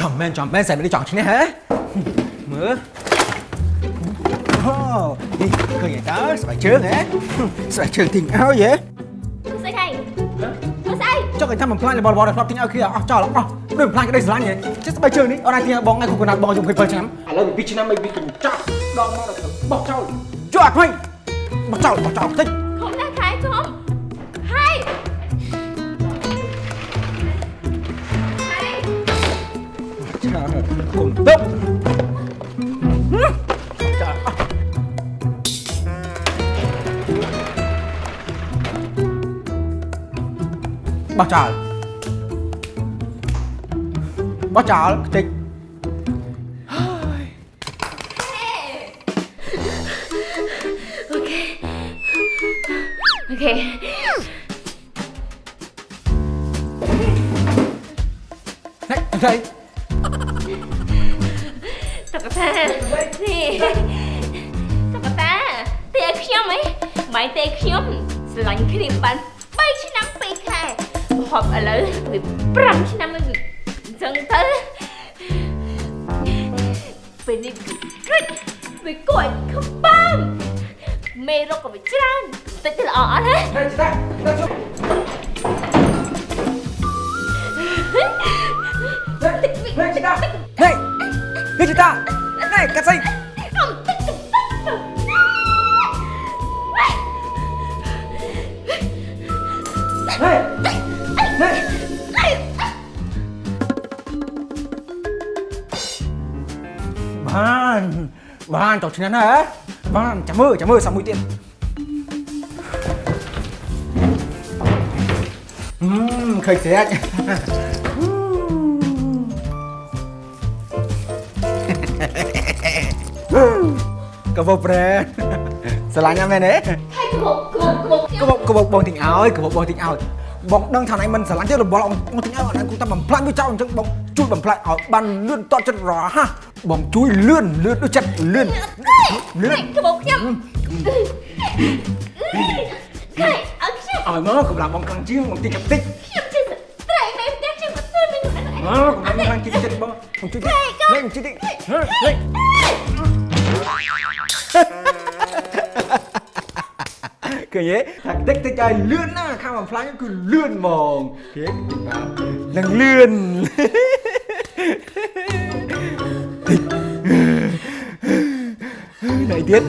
ចំមែនចំមែនសែមិនចង់ឈ្នះហ៎មើលអូនេះឃើញតើស្បែកជើងហ៎ស្បែកជើងទីងឲ្យហ៎ធ្វើស្អីហើយធ្វើស្អីចុះគេថាមិនផ្លាញរបស់របស់ដែលធ្លាប់ទិញឲ្យគ្នាអស់ចោលអស់ដូចផ្លាញក្តីស្រឡាញ់ហ៎ចេះស្បែកជើងនេះអត់អាចទិញឲ្យបងឯងគុកណាត់បងយំ27ឆ្នាំឥឡូវពី2ឆ្នាំមិនពីកញ្ចក់ដងមកដល់បោះចោលជួយអត់វិញបោះចោលបោះចោលតិចខំណាស់ខែខំ cùng tốc. Bác trả Bác trả Tịch Ok. Này, đây កតានេះតកតាទេឲ្យខ្ញុំហ៎មិនទេខ្ញុំស្រឡាញ់គ្នាបាន3ឆ្នាំ2ខែហប់ឥឡូវវា5ឆ្នាំហើយវាអញ្ចឹងទៅពេលនេះវាវាគួរឲ្យខំបានមេរកក៏វាច្រើនតិចទៅល្អអត់ហ៎ណែចិ kita naik ke sini. Hei, hei, hei. Bạn, bạn cháu chính là Bạn, chả mơ, chả mơ sao mũi tiền. Mmm, khách thế. Anh Cậu vô brand Sao lại nha mẹ đấy Hai cái bộ bộ bộ ក៏បងក៏បងបងទិញឲ្យក៏បងបងទិញឲ្យបងដឹងថាណៃមិនស្រឡាញ់ទេរបស់បងបងទិញឲ្យអត់គូតែបំផ្លាញវាចោលអញ្ចឹងបងជួយបំផ្លាញឲ្យបានលឿនតតចិត្តរហ័សបងជួយលឿនលឿនដូចចិត្តលឿនលឿន Hai cái bộ nhâm Hai ở xem ឲ្យមកកម្លាំងបងខ្លាំងជាងបងទិញកាតិច xem chứ Tại mẹ đang xem một tôi mình nói មកកម្លាំងបងខ្លាំងជាងចិត្តបងបងជួយតិចលេងជួយតិចលេង Cứ nhé Thằng tích tích chơi lươn á Khang bằng flash cứ lươn mòn Thế chúng ta lần lươn. Tích Đại tiết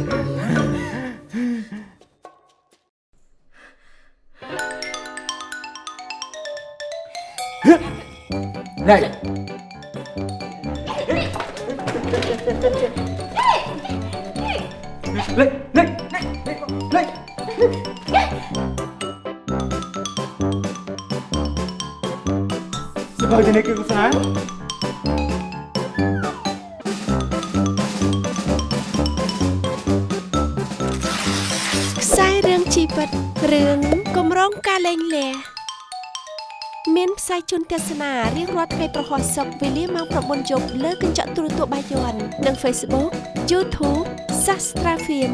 Này. លឿនហ្មងគេបាននឹងលឿន này tiết này lên lên lên lên Sao cho nên kêu sáng ខ្សែរឿងជីវិតរឿងគម្រោងការលែងលះ មានផ្សាយជូនទស្សនារៀងរាល់ថ្ងៃប្រហោះសុកវេលាម៉ោង9យប់លើកញ្ចក់ទូរទស្សន៍បាយ័ននិង Facebook YouTube Sastra Film